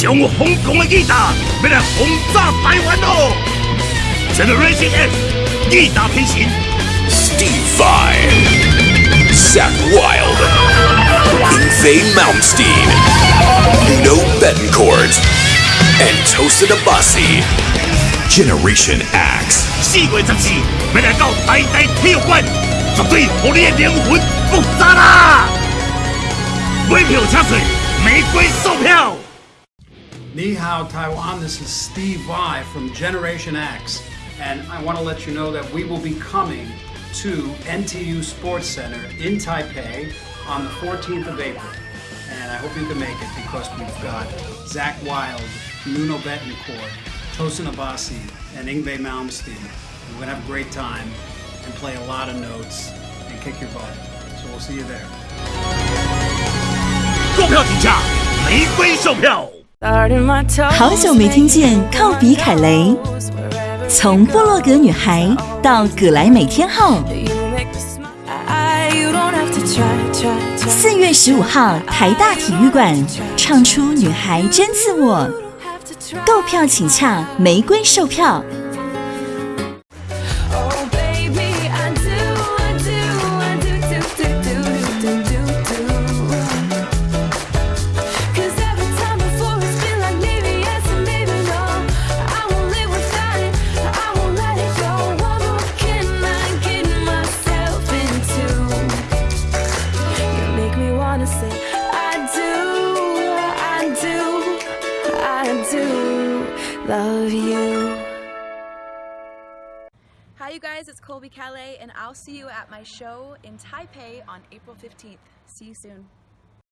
上疯狂的吉他要来轰炸台湾哦！Generation X 吉他变形，Steve Vai, Zach Wild, Ingve Malmsteen, Nuno Betancourt, and Tosin Abasi. Generation X 四月十四要来到台大体育馆，绝对让你的灵魂复杂啦！买票请水，玫瑰售票。Ni hao, Taiwan. This is Steve Vai from Generation X, and I want to let you know that we will be coming to NTU Sports Center in Taipei on the 14th of April. And I hope you can make it because we've got Zach Wild, Nuno Betancourt, Tosin Abasi, and Ingve Malmsteen. We're going to have a great time and play a lot of notes and kick your butt. So we'll see you there. 购票请假，玫瑰售票。 好久没听见靠比凯雷，从布洛格女孩到葛莱美天后。四月十五号，台大体育馆唱出女孩真自我。购票请洽玫瑰售票。Love you. Hi, you guys, it's Colby Calais, and I'll see you at my show in Taipei on April 15th. See you soon.